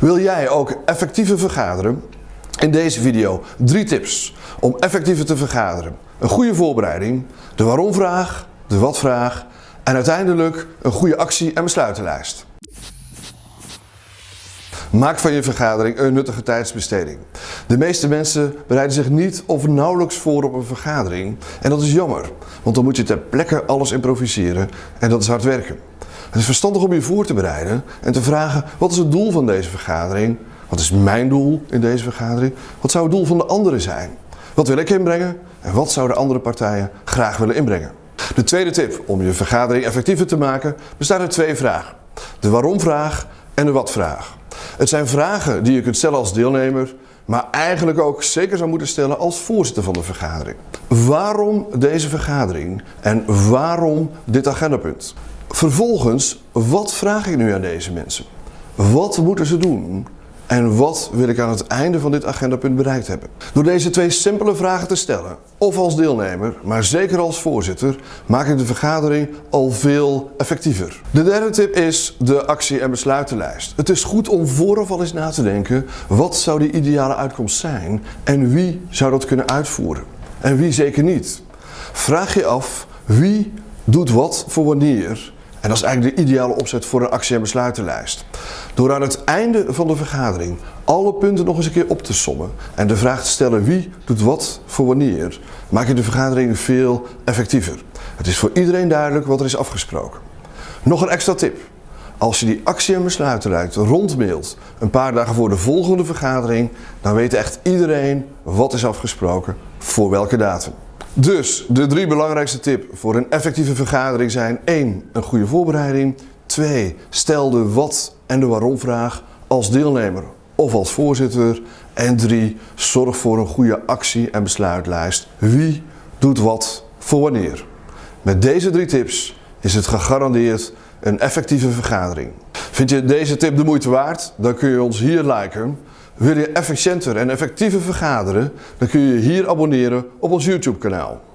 Wil jij ook effectiever vergaderen? In deze video drie tips om effectiever te vergaderen. Een goede voorbereiding, de waarom-vraag, de wat-vraag en uiteindelijk een goede actie- en besluitenlijst. Maak van je vergadering een nuttige tijdsbesteding. De meeste mensen bereiden zich niet of nauwelijks voor op een vergadering en dat is jammer, want dan moet je ter plekke alles improviseren en dat is hard werken. Het is verstandig om je voor te bereiden en te vragen wat is het doel van deze vergadering? Wat is mijn doel in deze vergadering? Wat zou het doel van de anderen zijn? Wat wil ik inbrengen en wat zouden andere partijen graag willen inbrengen? De tweede tip om je vergadering effectiever te maken bestaat uit twee vragen. De waarom-vraag en de wat-vraag. Het zijn vragen die je kunt stellen als deelnemer, maar eigenlijk ook zeker zou moeten stellen als voorzitter van de vergadering. Waarom deze vergadering en waarom dit agendapunt? Vervolgens, wat vraag ik nu aan deze mensen? Wat moeten ze doen? En wat wil ik aan het einde van dit agendapunt bereikt hebben? Door deze twee simpele vragen te stellen, of als deelnemer, maar zeker als voorzitter, maak ik de vergadering al veel effectiever. De derde tip is de actie- en besluitenlijst. Het is goed om vooraf al eens na te denken, wat zou die ideale uitkomst zijn en wie zou dat kunnen uitvoeren? En wie zeker niet? Vraag je af, wie doet wat voor wanneer en dat is eigenlijk de ideale opzet voor een actie- en besluitenlijst. Door aan het einde van de vergadering alle punten nog eens een keer op te sommen en de vraag te stellen wie doet wat voor wanneer, maak je de vergadering veel effectiever. Het is voor iedereen duidelijk wat er is afgesproken. Nog een extra tip. Als je die actie- en besluitenlijst rondmailt een paar dagen voor de volgende vergadering, dan weet echt iedereen wat is afgesproken voor welke datum. Dus de drie belangrijkste tips voor een effectieve vergadering zijn 1. Een goede voorbereiding 2. Stel de wat en de waarom vraag als deelnemer of als voorzitter en 3. Zorg voor een goede actie- en besluitlijst. Wie doet wat voor wanneer. Met deze drie tips is het gegarandeerd een effectieve vergadering. Vind je deze tip de moeite waard? Dan kun je ons hier liken. Wil je efficiënter en effectiever vergaderen? Dan kun je hier abonneren op ons YouTube kanaal.